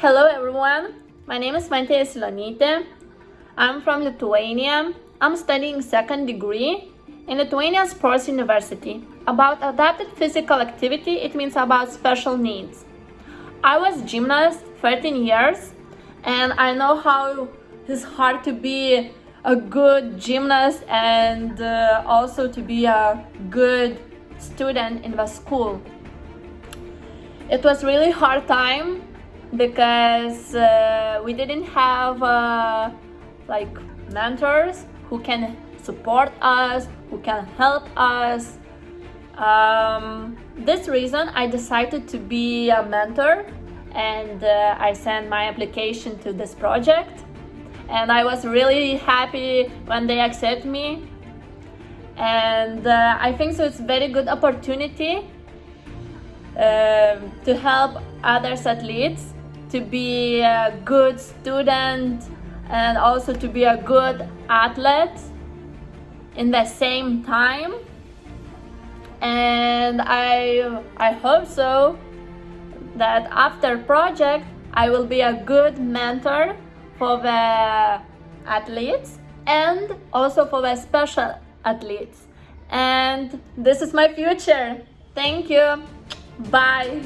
Hello everyone, my name is Mante Silonyte. I'm from Lithuania. I'm studying second degree in Lithuania Sports University. About adapted physical activity, it means about special needs. I was gymnast 13 years and I know how it's hard to be a good gymnast and uh, also to be a good student in the school. It was really hard time because uh, we didn't have uh, like mentors who can support us, who can help us. Um, this reason I decided to be a mentor and uh, I sent my application to this project. And I was really happy when they accept me. And uh, I think so it's very good opportunity uh, to help others athletes to be a good student and also to be a good athlete in the same time. And I I hope so that after project I will be a good mentor for the athletes and also for the special athletes. And this is my future. Thank you. Bye